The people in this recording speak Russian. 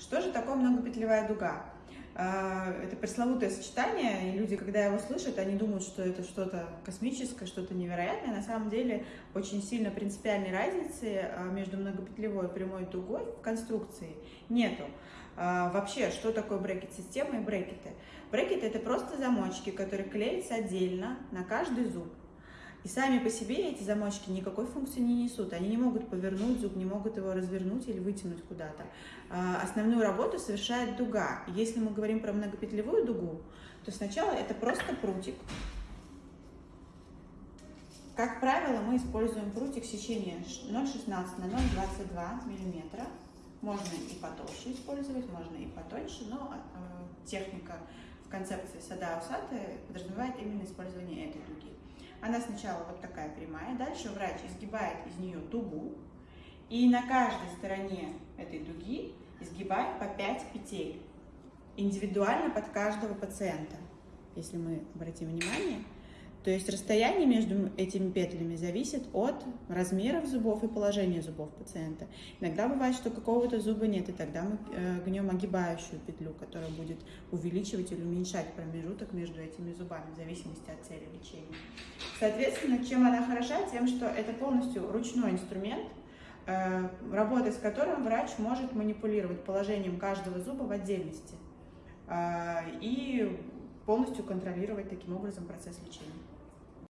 Что же такое многопетлевая дуга? А, это пресловутое сочетание, и люди, когда его слышат, они думают, что это что-то космическое, что-то невероятное. На самом деле очень сильно принципиальной разницы а, между многопетлевой и прямой дугой в конструкции нету. А, вообще, что такое брекет-система и брекеты? Брекеты – это просто замочки, которые клеятся отдельно на каждый зуб. И сами по себе эти замочки никакой функции не несут. Они не могут повернуть зуб, не могут его развернуть или вытянуть куда-то. А, основную работу совершает дуга. Если мы говорим про многопетлевую дугу, то сначала это просто прутик. Как правило, мы используем прутик сечения 0,16 на 0,22 мм. Можно и потолще использовать, можно и потоньше, но э, техника в концепции сада усаты подразумевает именно использование этой. Она сначала вот такая прямая, дальше врач изгибает из нее дугу, и на каждой стороне этой дуги изгибает по 5 петель, индивидуально под каждого пациента, если мы обратим внимание. То есть расстояние между этими петлями зависит от размеров зубов и положения зубов пациента. Иногда бывает, что какого-то зуба нет, и тогда мы э, гнем огибающую петлю, которая будет увеличивать или уменьшать промежуток между этими зубами, в зависимости от цели лечения. Соответственно, чем она хороша? Тем, что это полностью ручной инструмент, э, работая с которым врач может манипулировать положением каждого зуба в отдельности э, и полностью контролировать таким образом процесс лечения.